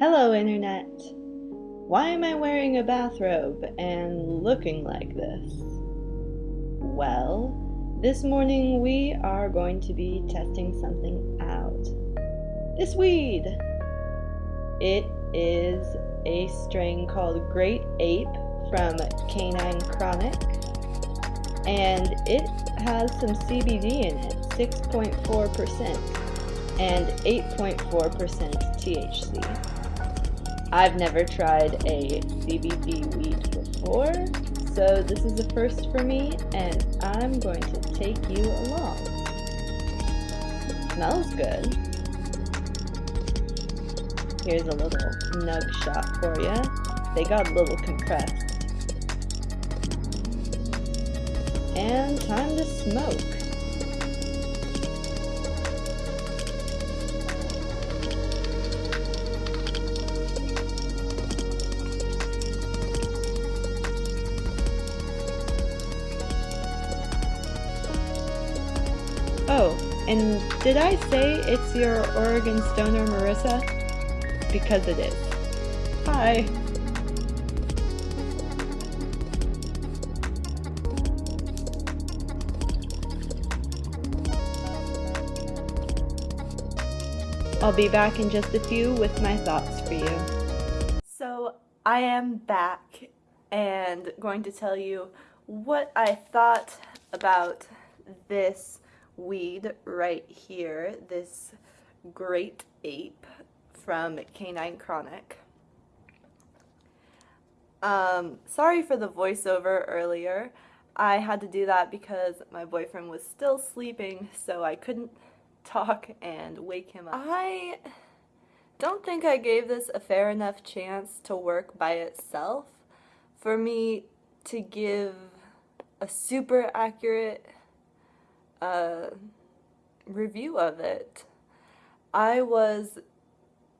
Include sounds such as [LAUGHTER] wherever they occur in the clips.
Hello, Internet! Why am I wearing a bathrobe and looking like this? Well, this morning we are going to be testing something out. This weed! It is a strain called Great Ape from Canine Chronic, and it has some CBD in it 6.4% and 8.4% THC. I've never tried a CBD weed before, so this is a first for me, and I'm going to take you along. Smells good. Here's a little nug shot for you. They got a little compressed. And time to smoke. And did I say it's your Oregon stoner Marissa? Because it is. Hi. I'll be back in just a few with my thoughts for you. So I am back and going to tell you what I thought about this weed right here, this great ape from Canine Chronic. Um, sorry for the voiceover earlier. I had to do that because my boyfriend was still sleeping, so I couldn't talk and wake him up. I don't think I gave this a fair enough chance to work by itself for me to give a super accurate uh, review of it. I was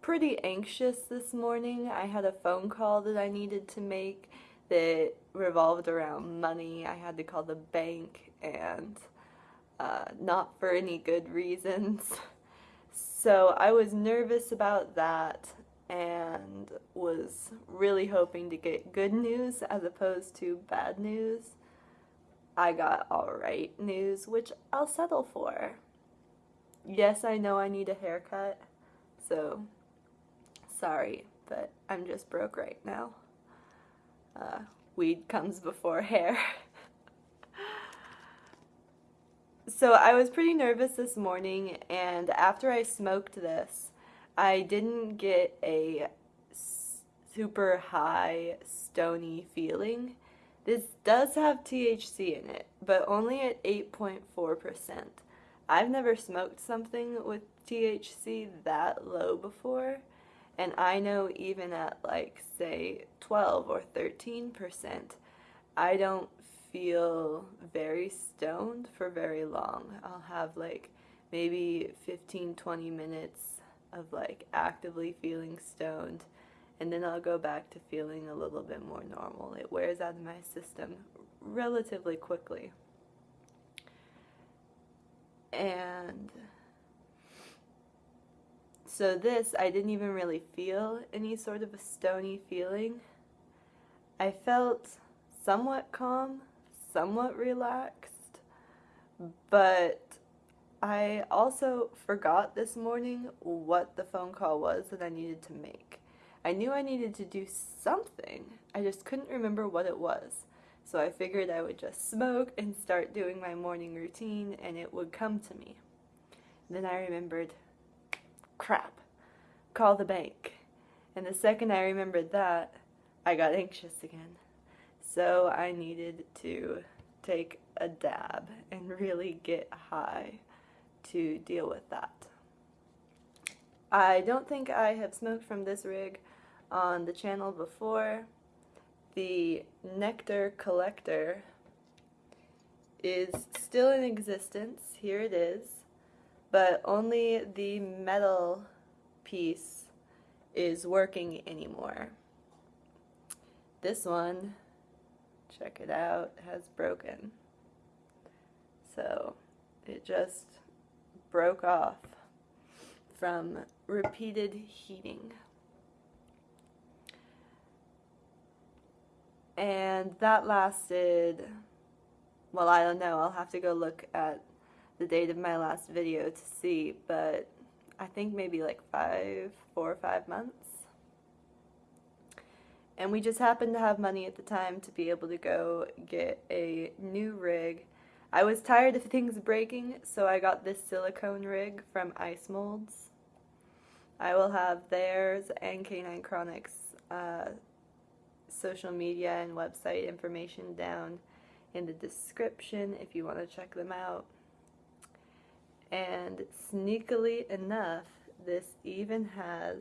pretty anxious this morning. I had a phone call that I needed to make that revolved around money. I had to call the bank and uh, not for any good reasons. [LAUGHS] So I was nervous about that and was really hoping to get good news as opposed to bad news. I got alright news, which I'll settle for. Yes, I know I need a haircut, so sorry, but I'm just broke right now. Uh, weed comes before hair. [LAUGHS] so I was pretty nervous this morning, and after I smoked this, I didn't get a super high stony feeling. This does have THC in it, but only at 8.4%. I've never smoked something with THC that low before, and I know even at like say 12 or 13%, I don't feel very stoned for very long. I'll have like maybe 15 20 minutes of like actively feeling stoned and then I'll go back to feeling a little bit more normal. It wears out of my system relatively quickly. And so this, I didn't even really feel any sort of a stony feeling. I felt somewhat calm, somewhat relaxed, but I also forgot this morning what the phone call was that I needed to make. I knew I needed to do something, I just couldn't remember what it was. So I figured I would just smoke and start doing my morning routine and it would come to me. Then I remembered, crap, call the bank. And the second I remembered that, I got anxious again. So I needed to take a dab and [LAUGHS] really get high to deal with that. I don't think I have smoked from this rig on the channel before. The Nectar Collector is still in existence. Here it is. But only the metal piece is working anymore. This one, check it out, has broken. So it just broke off from repeated heating. And that lasted, well, I don't know, I'll have to go look at the date of my last video to see, but I think maybe like five, four or five months. And we just happened to have money at the time to be able to go get a new rig. I was tired of things breaking, so I got this silicone rig from Ice Molds. I will have theirs and K9 Chronics uh, social media and website information down in the description if you want to check them out. And sneakily enough, this even has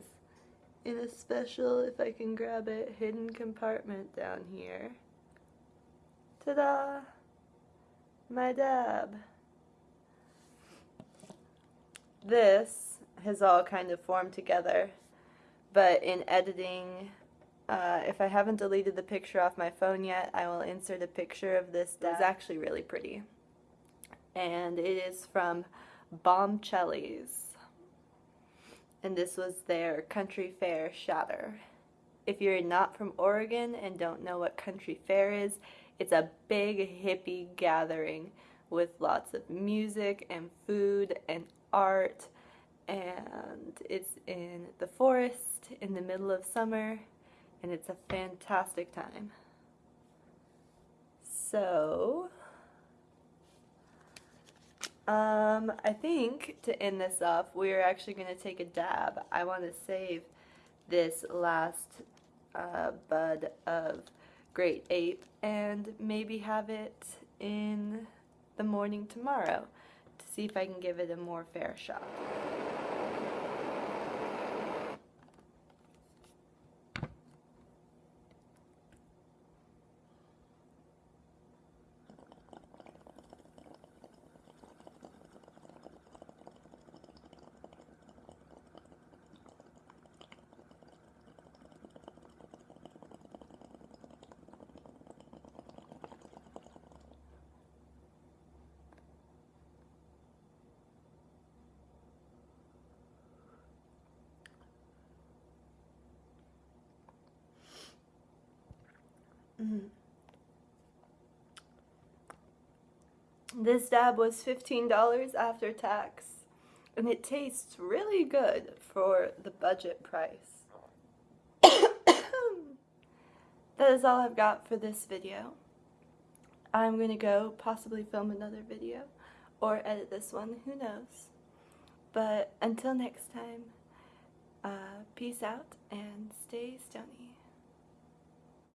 in a special, if I can grab it, hidden compartment down here. Ta-da! My dab. This has all kind of formed together, but in editing, uh, if I haven't deleted the picture off my phone yet, I will insert a picture of this dab. It's actually really pretty. And it is from Bombchelli's and this was their country fair shatter. If you're not from Oregon and don't know what country fair is, it's a big hippie gathering with lots of music and food and art and it's in the forest in the middle of summer and it's a fantastic time. So, um, I think to end this off, we're actually going to take a dab. I want to save this last uh, bud of Great Ape and maybe have it in the morning tomorrow to see if I can give it a more fair shot. Mm. This dab was $15 after tax, and it tastes really good for the budget price. [COUGHS] that is all I've got for this video. I'm going to go possibly film another video or edit this one, who knows. But until next time, uh, peace out and stay